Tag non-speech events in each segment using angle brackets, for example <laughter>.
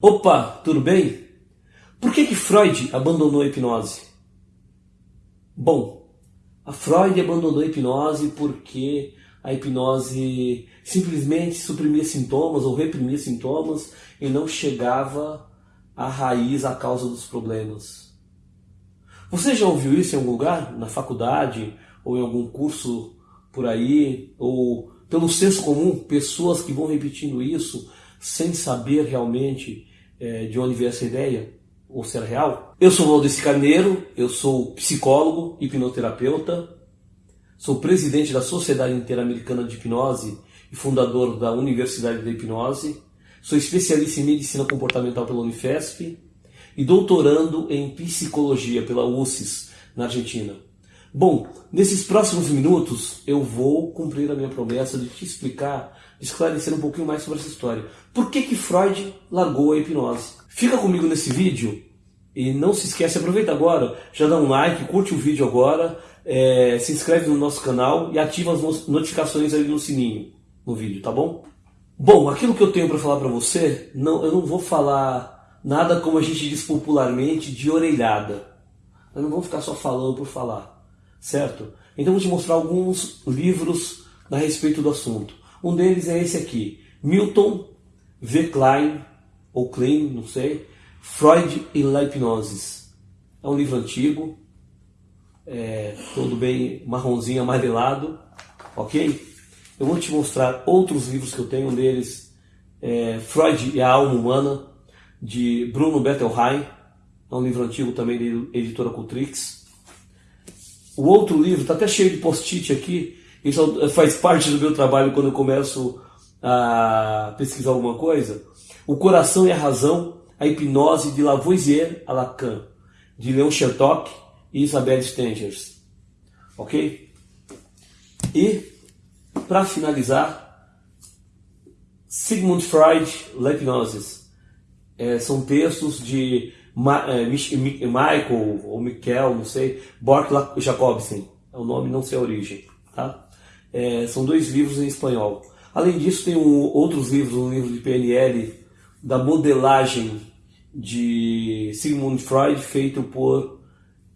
Opa, tudo bem? Por que, que Freud abandonou a hipnose? Bom, a Freud abandonou a hipnose porque a hipnose simplesmente suprimia sintomas ou reprimia sintomas e não chegava à raiz, à causa dos problemas. Você já ouviu isso em algum lugar? Na faculdade? Ou em algum curso por aí? Ou pelo senso comum? Pessoas que vão repetindo isso sem saber realmente é, de onde veio essa ideia, ou se era real. Eu sou Valdeci Carneiro, eu sou psicólogo, hipnoterapeuta, sou presidente da Sociedade Interamericana de Hipnose e fundador da Universidade da Hipnose, sou especialista em medicina comportamental pela Unifesp e doutorando em psicologia pela UCES, na Argentina. Bom, nesses próximos minutos eu vou cumprir a minha promessa de te explicar esclarecer um pouquinho mais sobre essa história. Por que, que Freud largou a hipnose? Fica comigo nesse vídeo e não se esquece, aproveita agora, já dá um like, curte o vídeo agora, é, se inscreve no nosso canal e ativa as notificações ali no sininho no vídeo, tá bom? Bom, aquilo que eu tenho para falar para você, não, eu não vou falar nada como a gente diz popularmente de orelhada. Eu não vou ficar só falando por falar, certo? Então vou te mostrar alguns livros a respeito do assunto. Um deles é esse aqui, Milton V. Klein, ou Klein, não sei, Freud e la Hipnose. É um livro antigo, é, todo bem marronzinho, amarelado, ok? Eu vou te mostrar outros livros que eu tenho, um deles é Freud e a Alma Humana, de Bruno Bettelheim, é um livro antigo também de editora Cultrix. O outro livro, está até cheio de post-it aqui, isso faz parte do meu trabalho quando eu começo a pesquisar alguma coisa. O Coração e a Razão, a Hipnose de Lavoisier a Lacan, de Leon Shertock e Isabelle Stengers. Ok? E, para finalizar, Sigmund Freud, La. É, são textos de Ma é, Michael ou Michael, não sei, Bork Jacobsen. É o nome, não sei a origem. Tá? É, são dois livros em espanhol. Além disso, tem um, outros livros, um livro de PNL da modelagem de Sigmund Freud, feito por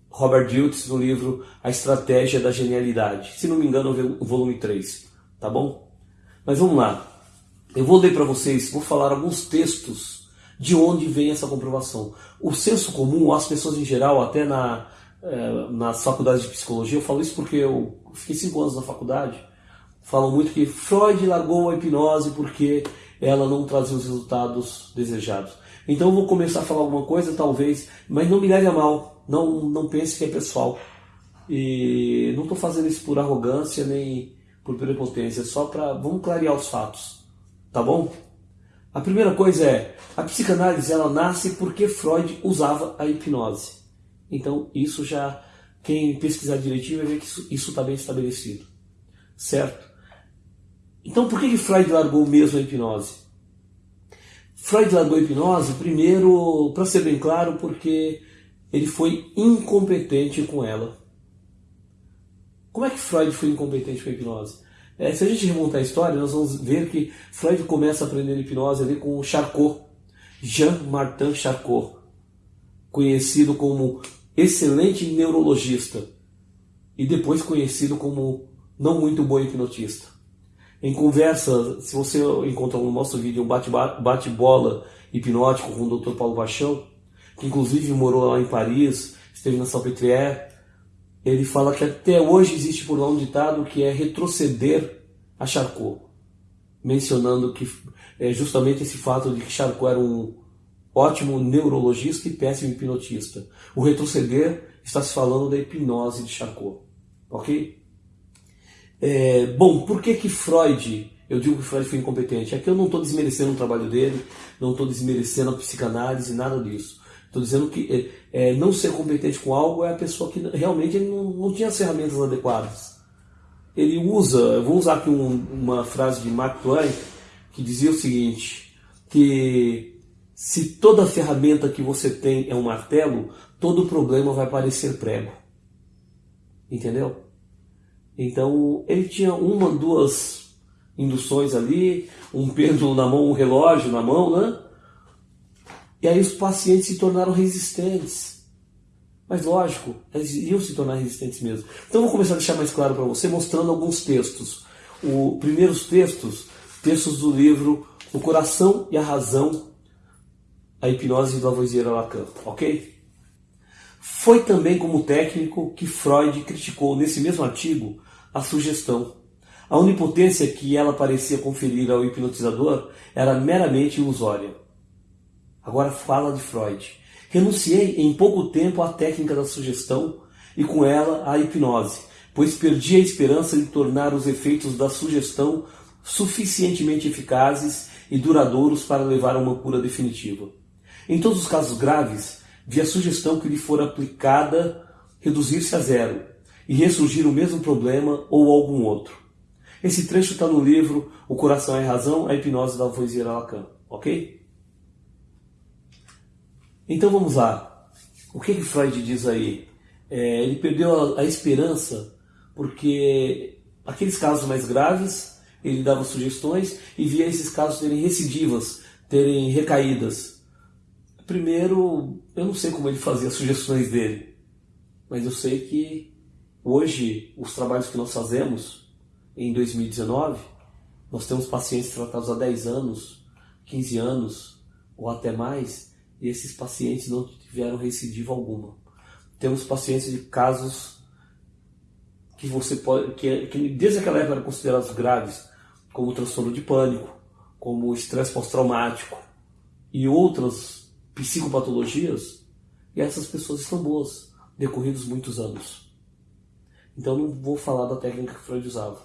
Robert Diltz no livro A Estratégia da Genialidade. Se não me engano, o volume 3, tá bom? Mas vamos lá. Eu vou ler para vocês, vou falar alguns textos de onde vem essa comprovação. O senso comum, as pessoas em geral, até na, é, nas faculdades de psicologia, eu falo isso porque eu fiquei cinco anos na faculdade, falam muito que Freud largou a hipnose porque ela não trazia os resultados desejados. Então eu vou começar a falar alguma coisa, talvez, mas não me leve a mal, não, não pense que é pessoal. E não estou fazendo isso por arrogância nem por prepotência, só para. Vamos clarear os fatos, tá bom? A primeira coisa é: a psicanálise ela nasce porque Freud usava a hipnose. Então, isso já, quem pesquisar direitinho vai ver que isso está bem estabelecido. Certo? Então, por que, que Freud largou mesmo a hipnose? Freud largou a hipnose, primeiro, para ser bem claro, porque ele foi incompetente com ela. Como é que Freud foi incompetente com a hipnose? É, se a gente remontar a história, nós vamos ver que Freud começa a aprender hipnose ali com Charcot, Jean-Martin Charcot, conhecido como excelente neurologista e depois conhecido como não muito bom hipnotista. Em conversa, se você encontra no nosso vídeo um bate-bola hipnótico com o Dr. Paulo Paixão, que inclusive morou lá em Paris, esteve na Salpêtrière, ele fala que até hoje existe por lá um ditado que é retroceder a Charcot, mencionando que é justamente esse fato de que Charcot era um ótimo neurologista e péssimo hipnotista. O retroceder está se falando da hipnose de Charcot. Ok? É, bom, por que que Freud, eu digo que Freud foi incompetente? Aqui eu não estou desmerecendo o trabalho dele, não estou desmerecendo a psicanálise, nada disso. Estou dizendo que é, é, não ser competente com algo é a pessoa que realmente não, não tinha as ferramentas adequadas. Ele usa, eu vou usar aqui um, uma frase de Mark Twain, que dizia o seguinte, que se toda ferramenta que você tem é um martelo, todo problema vai parecer prego. Entendeu? Então ele tinha uma, duas induções ali, um pêndulo na mão, um relógio na mão, né? E aí os pacientes se tornaram resistentes. Mas lógico, eles iam se tornar resistentes mesmo. Então vou começar a deixar mais claro para você, mostrando alguns textos. Os primeiros textos, textos do livro O Coração e a Razão, a Hipnose do Lavoisier Lacan, ok? Foi também como técnico que Freud criticou nesse mesmo artigo a sugestão. A onipotência que ela parecia conferir ao hipnotizador era meramente ilusória. Agora fala de Freud. Renunciei em pouco tempo à técnica da sugestão e com ela à hipnose, pois perdi a esperança de tornar os efeitos da sugestão suficientemente eficazes e duradouros para levar a uma cura definitiva. Em todos os casos graves, vi a sugestão que lhe for aplicada reduzir-se a zero e ressurgir o mesmo problema ou algum outro. Esse trecho está no livro O Coração é Razão, a Hipnose da Lavoisier Lacan, ok? Então vamos lá. O que, que Freud diz aí? É, ele perdeu a, a esperança porque aqueles casos mais graves ele dava sugestões e via esses casos terem recidivas, terem recaídas. Primeiro, eu não sei como ele fazia as sugestões dele, mas eu sei que hoje os trabalhos que nós fazemos em 2019, nós temos pacientes tratados há 10 anos, 15 anos ou até mais, e esses pacientes não tiveram recidiva alguma. Temos pacientes de casos que você pode, que, que desde aquela época eram considerados graves, como transtorno de pânico, como estresse pós-traumático e outras psicopatologias, e essas pessoas estão boas, decorridos muitos anos. Então não vou falar da técnica que Freud usava.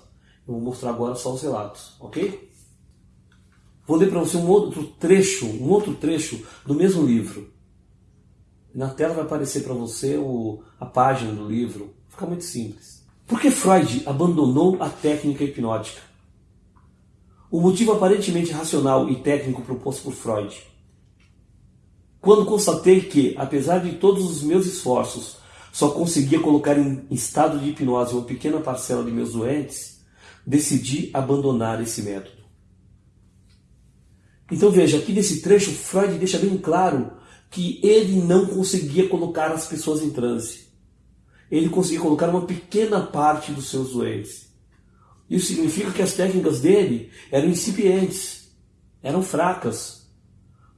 Eu vou mostrar agora só os relatos, ok? Vou ler para você um outro trecho, um outro trecho do mesmo livro. Na tela vai aparecer para você o, a página do livro. Fica muito simples. Por que Freud abandonou a técnica hipnótica? O motivo aparentemente racional e técnico proposto por Freud. Quando constatei que, apesar de todos os meus esforços, só conseguia colocar em estado de hipnose uma pequena parcela de meus doentes, decidi abandonar esse método. Então veja, aqui nesse trecho, Freud deixa bem claro que ele não conseguia colocar as pessoas em transe. Ele conseguia colocar uma pequena parte dos seus doentes. Isso significa que as técnicas dele eram incipientes, eram fracas.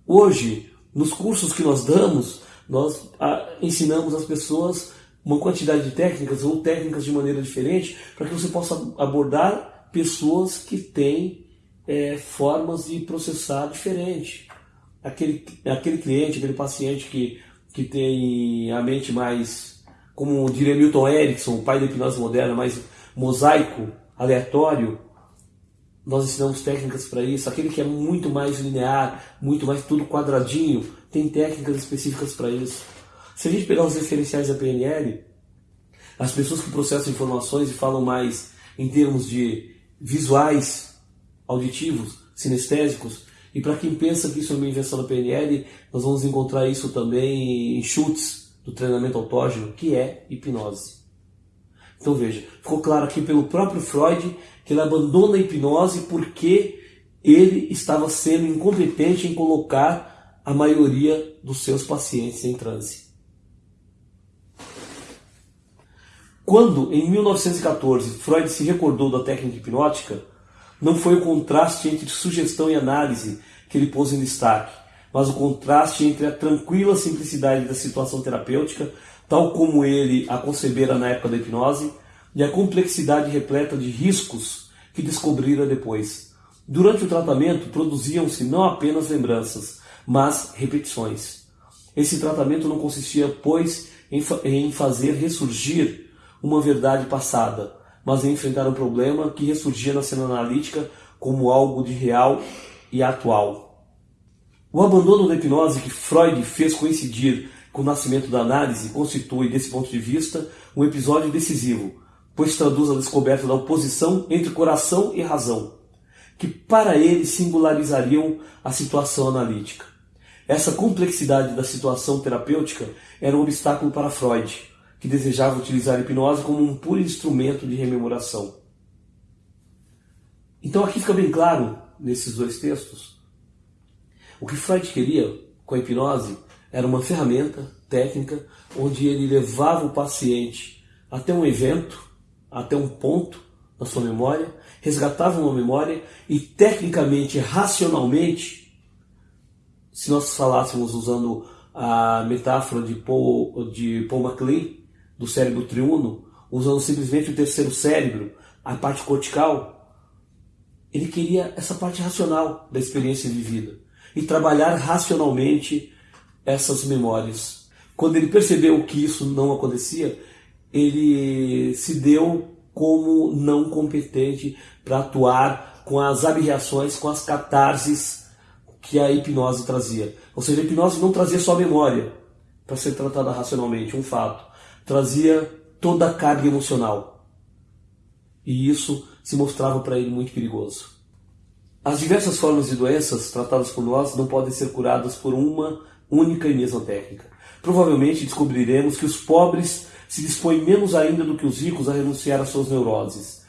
Hoje, nos cursos que nós damos, nós ah, ensinamos as pessoas uma quantidade de técnicas ou técnicas de maneira diferente para que você possa abordar pessoas que têm é, formas de processar diferente. Aquele, aquele cliente, aquele paciente que, que tem a mente mais, como diria Milton Erickson, o pai da hipnose moderna, mais mosaico, aleatório, nós ensinamos técnicas para isso. Aquele que é muito mais linear, muito mais tudo quadradinho, tem técnicas específicas para isso. Se a gente pegar os referenciais da PNL, as pessoas que processam informações e falam mais em termos de visuais, auditivos, sinestésicos. E para quem pensa que isso é uma invenção da PNL, nós vamos encontrar isso também em chutes do treinamento autógeno, que é hipnose. Então veja, ficou claro aqui pelo próprio Freud que ele abandona a hipnose porque ele estava sendo incompetente em colocar a maioria dos seus pacientes em transe. Quando, em 1914, Freud se recordou da técnica hipnótica, não foi o contraste entre sugestão e análise que ele pôs em destaque, mas o contraste entre a tranquila simplicidade da situação terapêutica, tal como ele a concebera na época da hipnose, e a complexidade repleta de riscos que descobrira depois. Durante o tratamento, produziam-se não apenas lembranças, mas repetições. Esse tratamento não consistia, pois, em, fa em fazer ressurgir uma verdade passada, mas enfrentar um problema que ressurgia na cena analítica como algo de real e atual. O abandono da hipnose que Freud fez coincidir com o nascimento da análise constitui, desse ponto de vista, um episódio decisivo, pois traduz a descoberta da oposição entre coração e razão, que para ele singularizariam a situação analítica. Essa complexidade da situação terapêutica era um obstáculo para Freud, que desejava utilizar a hipnose como um puro instrumento de rememoração. Então aqui fica bem claro, nesses dois textos, o que Freud queria com a hipnose era uma ferramenta técnica onde ele levava o paciente até um evento, até um ponto na sua memória, resgatava uma memória e tecnicamente, racionalmente, se nós falássemos usando a metáfora de Paul, de Paul MacLean, do cérebro triuno, usando simplesmente o terceiro cérebro, a parte cortical, ele queria essa parte racional da experiência vivida e trabalhar racionalmente essas memórias. Quando ele percebeu que isso não acontecia, ele se deu como não competente para atuar com as abreações, com as catarses que a hipnose trazia. Ou seja, a hipnose não trazia só memória para ser tratada racionalmente, um fato. Trazia toda a carga emocional. E isso se mostrava para ele muito perigoso. As diversas formas de doenças tratadas por nós não podem ser curadas por uma única e mesma técnica. Provavelmente descobriremos que os pobres se dispõem menos ainda do que os ricos a renunciar às suas neuroses,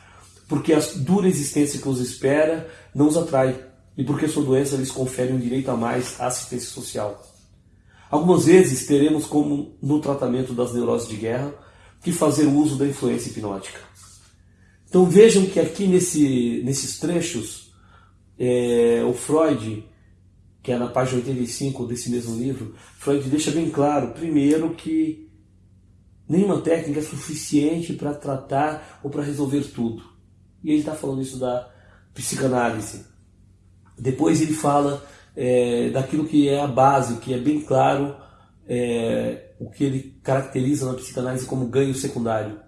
porque a dura existência que os espera não os atrai e porque sua doença lhes confere um direito a mais à assistência social. Algumas vezes teremos, como no tratamento das neuroses de guerra, que fazer uso da influência hipnótica. Então vejam que aqui nesse, nesses trechos, é, o Freud que é na página 85 desse mesmo livro, Freud deixa bem claro, primeiro, que nenhuma técnica é suficiente para tratar ou para resolver tudo. E ele está falando isso da psicanálise. Depois ele fala é, daquilo que é a base, que é bem claro é, o que ele caracteriza na psicanálise como ganho secundário.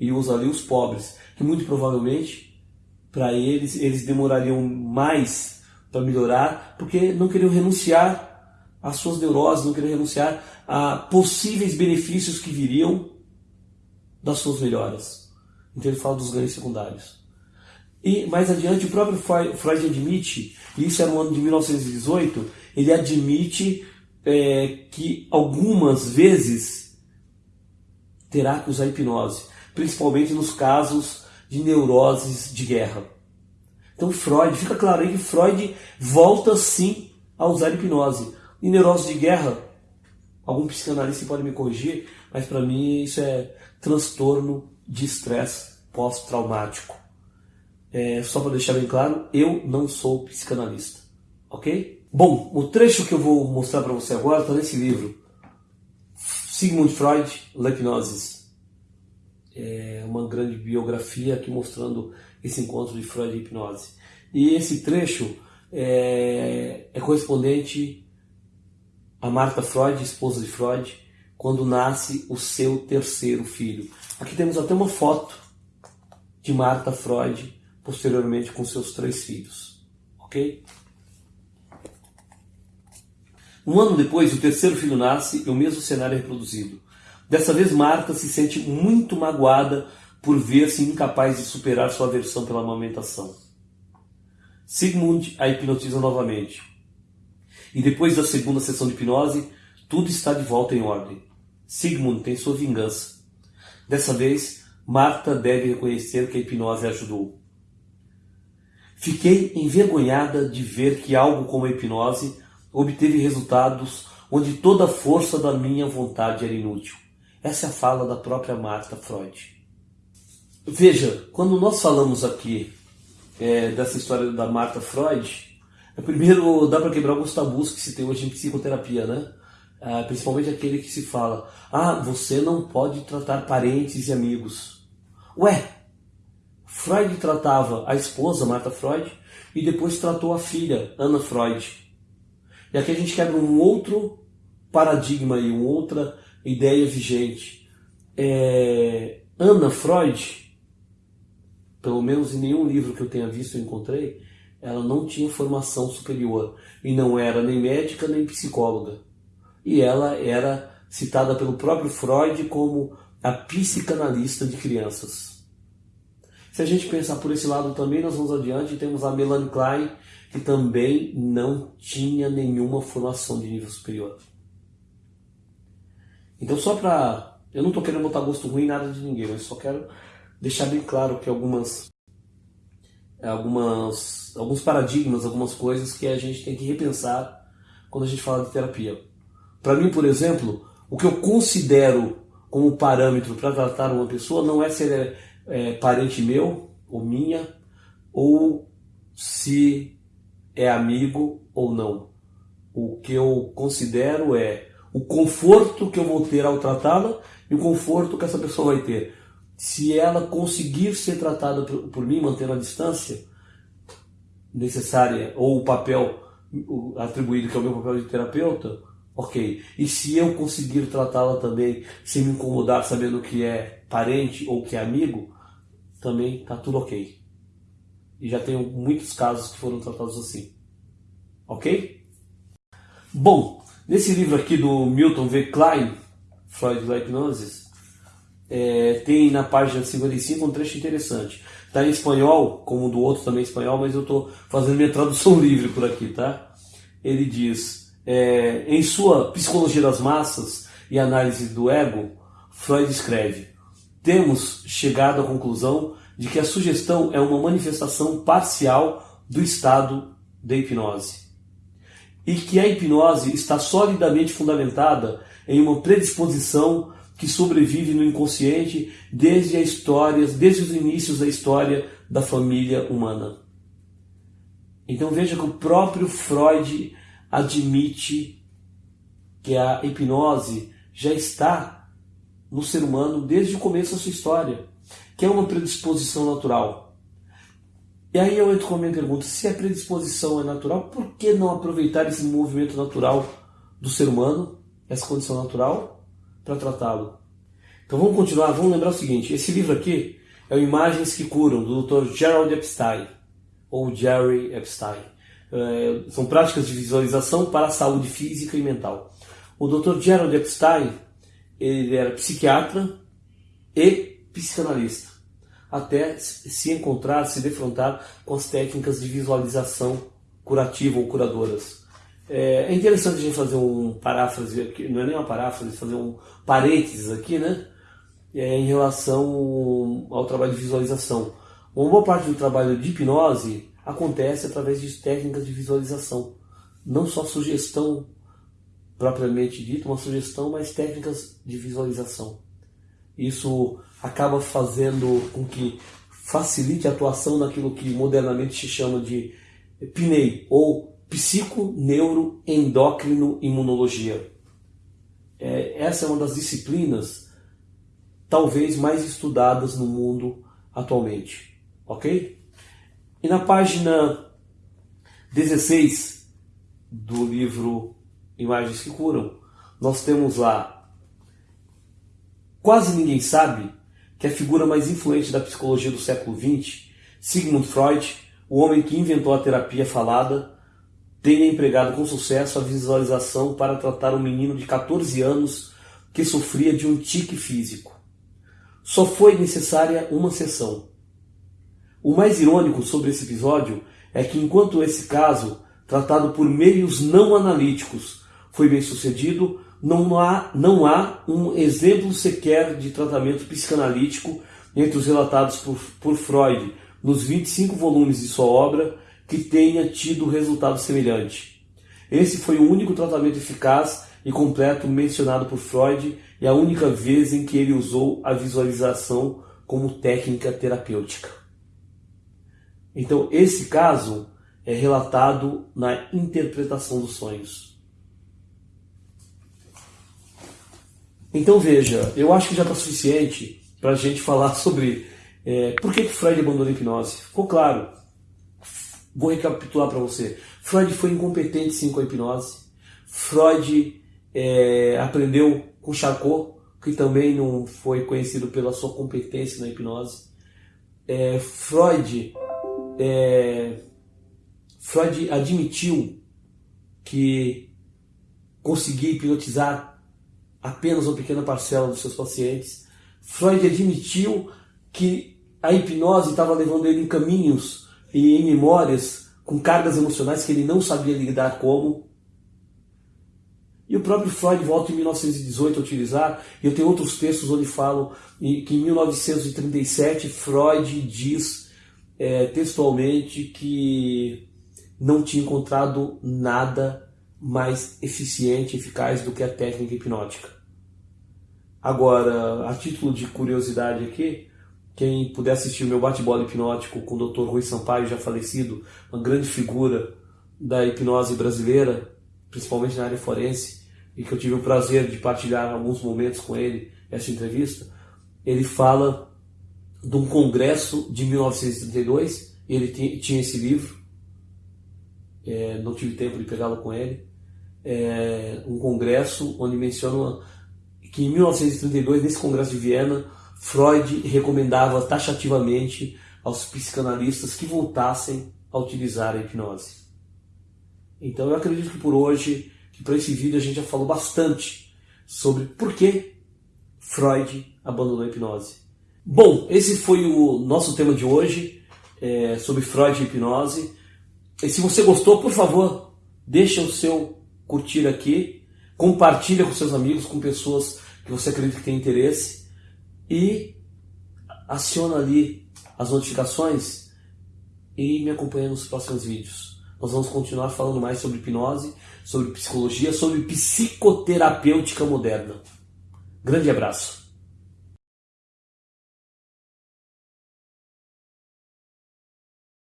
E usa ali os pobres, que muito provavelmente, para eles, eles demorariam mais para melhorar, porque não queriam renunciar às suas neuroses, não queriam renunciar a possíveis benefícios que viriam das suas melhoras. Então ele fala dos ganhos secundários. E mais adiante, o próprio Freud admite, e isso é no ano de 1918, ele admite é, que algumas vezes terá que usar hipnose, principalmente nos casos de neuroses de guerra. Então Freud, fica claro aí que Freud volta sim a usar hipnose. Em neurose de guerra, algum psicanalista pode me corrigir, mas para mim isso é transtorno de estresse pós-traumático. É, só para deixar bem claro, eu não sou psicanalista, ok? Bom, o trecho que eu vou mostrar para você agora está nesse livro, Sigmund Freud, La Hipnosis. É uma grande biografia aqui mostrando esse encontro de Freud e hipnose. E esse trecho é, é correspondente a Marta Freud, esposa de Freud, quando nasce o seu terceiro filho. Aqui temos até uma foto de Marta Freud posteriormente com seus três filhos. Ok? Um ano depois, o terceiro filho nasce e o mesmo cenário é reproduzido. Dessa vez, Marta se sente muito magoada por ver-se incapaz de superar sua aversão pela amamentação. Sigmund a hipnotiza novamente. E depois da segunda sessão de hipnose, tudo está de volta em ordem. Sigmund tem sua vingança. Dessa vez, Marta deve reconhecer que a hipnose ajudou. Fiquei envergonhada de ver que algo como a hipnose obteve resultados onde toda a força da minha vontade era inútil. Essa é a fala da própria Marta Freud. Veja, quando nós falamos aqui é, dessa história da Marta Freud, é, primeiro dá para quebrar alguns tabus que se tem hoje em psicoterapia, né? É, principalmente aquele que se fala: ah, você não pode tratar parentes e amigos. Ué, Freud tratava a esposa, Marta Freud, e depois tratou a filha, Ana Freud. E aqui a gente quebra um outro paradigma e uma outra ideia vigente. É, Ana Freud pelo menos em nenhum livro que eu tenha visto encontrei, ela não tinha formação superior e não era nem médica nem psicóloga. E ela era citada pelo próprio Freud como a psicanalista de crianças. Se a gente pensar por esse lado também, nós vamos adiante e temos a Melanie Klein, que também não tinha nenhuma formação de nível superior. Então, só para. Eu não estou querendo botar gosto ruim em nada de ninguém, mas só quero deixar bem claro que algumas, algumas, alguns paradigmas, algumas coisas que a gente tem que repensar quando a gente fala de terapia. Para mim, por exemplo, o que eu considero como parâmetro para tratar uma pessoa não é se ele é, é parente meu ou minha, ou se é amigo ou não. O que eu considero é o conforto que eu vou ter ao tratá-la e o conforto que essa pessoa vai ter. Se ela conseguir ser tratada por, por mim, mantendo a distância necessária, ou o papel atribuído que é o meu papel de terapeuta, ok. E se eu conseguir tratá-la também sem me incomodar, sabendo que é parente ou que é amigo, também está tudo ok. E já tenho muitos casos que foram tratados assim. Ok? Bom, nesse livro aqui do Milton V. Klein, Freud da Hipnose, é, tem na página 55 um trecho interessante. Está em espanhol, como o do outro também espanhol, mas eu estou fazendo minha tradução <laughs> livre por aqui, tá? Ele diz, é, em sua Psicologia das Massas e Análise do Ego, Freud escreve, temos chegado à conclusão de que a sugestão é uma manifestação parcial do estado de hipnose. E que a hipnose está solidamente fundamentada em uma predisposição que sobrevive no inconsciente desde a história, desde os inícios da história da família humana. Então veja que o próprio Freud admite que a hipnose já está no ser humano desde o começo da sua história que é uma predisposição natural. E aí eu entro com a minha pergunta: se a predisposição é natural, por que não aproveitar esse movimento natural do ser humano, essa condição natural, para tratá-lo? Então vamos continuar, vamos lembrar o seguinte: esse livro aqui é o Imagens que Curam, do Dr. Gerald Epstein, ou Jerry Epstein. É, são práticas de visualização para a saúde física e mental. O Dr. Gerald Epstein ele era psiquiatra e psicanalista, até se encontrar, se defrontar com as técnicas de visualização curativa ou curadoras. É, é interessante a gente fazer um paráfrase aqui, não é nem uma paráfrase, fazer um parênteses aqui, né? É, em relação ao trabalho de visualização. Uma boa parte do trabalho de hipnose acontece através de técnicas de visualização. Não só sugestão propriamente dita, uma sugestão, mas técnicas de visualização. Isso acaba fazendo com que facilite a atuação naquilo que modernamente se chama de PNEI, ou psiconeuroendócrino imunologia. É, essa é uma das disciplinas talvez mais estudadas no mundo atualmente, ok? E na página 16 do livro Imagens que Curam, nós temos lá Quase ninguém sabe que a figura mais influente da psicologia do século XX, Sigmund Freud, o homem que inventou a terapia falada, tenha empregado com sucesso a visualização para tratar um menino de 14 anos que sofria de um tique físico. Só foi necessária uma sessão. O mais irônico sobre esse episódio é que, enquanto esse caso, tratado por meios não analíticos, foi bem sucedido, não há, não há um exemplo sequer de tratamento psicanalítico entre os relatados por, por Freud nos 25 volumes de sua obra que tenha tido resultado semelhante. Esse foi o único tratamento eficaz e completo mencionado por Freud e a única vez em que ele usou a visualização como técnica terapêutica. Então, esse caso é relatado na interpretação dos sonhos. Então veja, eu acho que já está suficiente para a gente falar <laughs> sobre é, por que, que Freud abandonou a hipnose. Ficou claro. Vou recapitular para você. Freud foi incompetente sim com a hipnose. Freud é, aprendeu com Charcot, que também não foi conhecido pela sua competência na hipnose. É, Freud, é, Freud admitiu que conseguia hipnotizar apenas uma pequena parcela dos seus pacientes. Freud admitiu que a hipnose estava levando ele em caminhos e em memórias com cargas emocionais que ele não sabia lidar como. E o próprio Freud volta em 1918 a utilizar, e eu tenho outros textos onde falo que em 1937 Freud diz é, textualmente que não tinha encontrado nada mais eficiente eficaz do que a técnica hipnótica. Agora, a título de curiosidade aqui, quem puder assistir meu bate-bola hipnótico com o Dr. Rui Sampaio, já falecido, uma grande figura da hipnose brasileira, principalmente na área forense, e que eu tive o prazer de partilhar alguns momentos com ele essa entrevista, ele fala de um congresso de 1932, ele tinha esse livro, é, não tive tempo de pegá-lo com ele, é, um congresso onde menciona que em 1932, nesse congresso de Viena, Freud recomendava taxativamente aos psicanalistas que voltassem a utilizar a hipnose. Então eu acredito que por hoje, que para esse vídeo a gente já falou bastante sobre por que Freud abandonou a hipnose. Bom, esse foi o nosso tema de hoje, é, sobre Freud e hipnose. E se você gostou, por favor, deixa o seu curtir aqui, compartilha com seus amigos, com pessoas que você acredita que tem interesse e aciona ali as notificações e me acompanha nos próximos vídeos. Nós vamos continuar falando mais sobre hipnose, sobre psicologia, sobre psicoterapêutica moderna. Grande abraço.